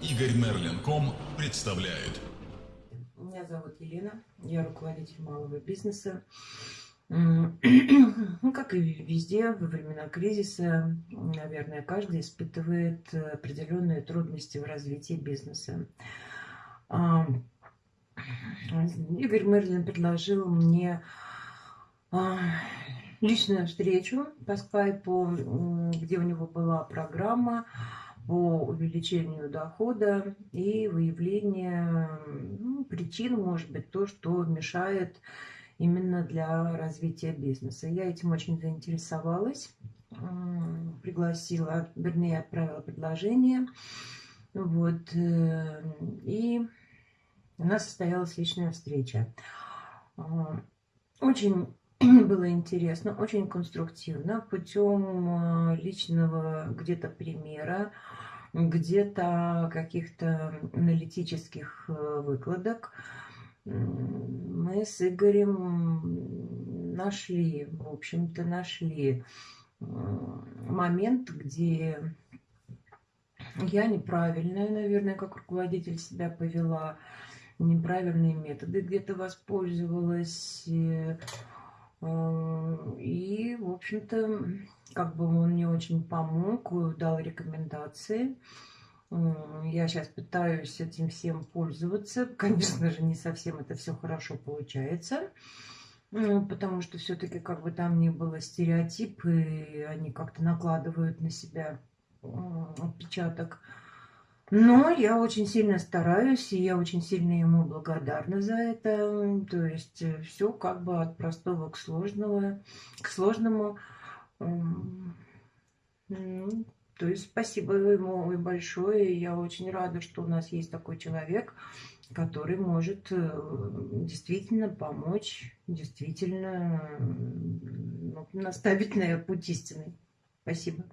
Игорь Мерлин.ком представляет. Меня зовут Елена, я руководитель малого бизнеса. Ну, как и везде, во времена кризиса, наверное, каждый испытывает определенные трудности в развитии бизнеса. А, Игорь Мерлин предложил мне а, личную встречу по скайпу, где у него была программа по увеличению дохода и выявлению ну, причин, может быть, то, что мешает именно для развития бизнеса. Я этим очень заинтересовалась, пригласила, вернее, отправила предложение. Вот, э, и у нас состоялась личная встреча. А, очень было интересно, очень конструктивно, путем э, личного где-то примера, где-то каких-то аналитических э, выкладок мы с Игорем нашли, в общем-то, нашли э, момент, где я неправильная, наверное, как руководитель себя повела, неправильные методы где-то воспользовалась. И, в общем-то, как бы он мне очень помог, дал рекомендации. Я сейчас пытаюсь этим всем пользоваться. Конечно же, не совсем это все хорошо получается. Потому что все-таки, как бы там ни было, стереотипы, они как-то накладывают на себя отпечаток. Но я очень сильно стараюсь, и я очень сильно ему благодарна за это. То есть э, все как бы от простого к сложного, к сложному. Ну, то есть спасибо ему большое. Я очень рада, что у нас есть такой человек, который может э, действительно помочь, действительно ну, наставить на путь истины. Спасибо.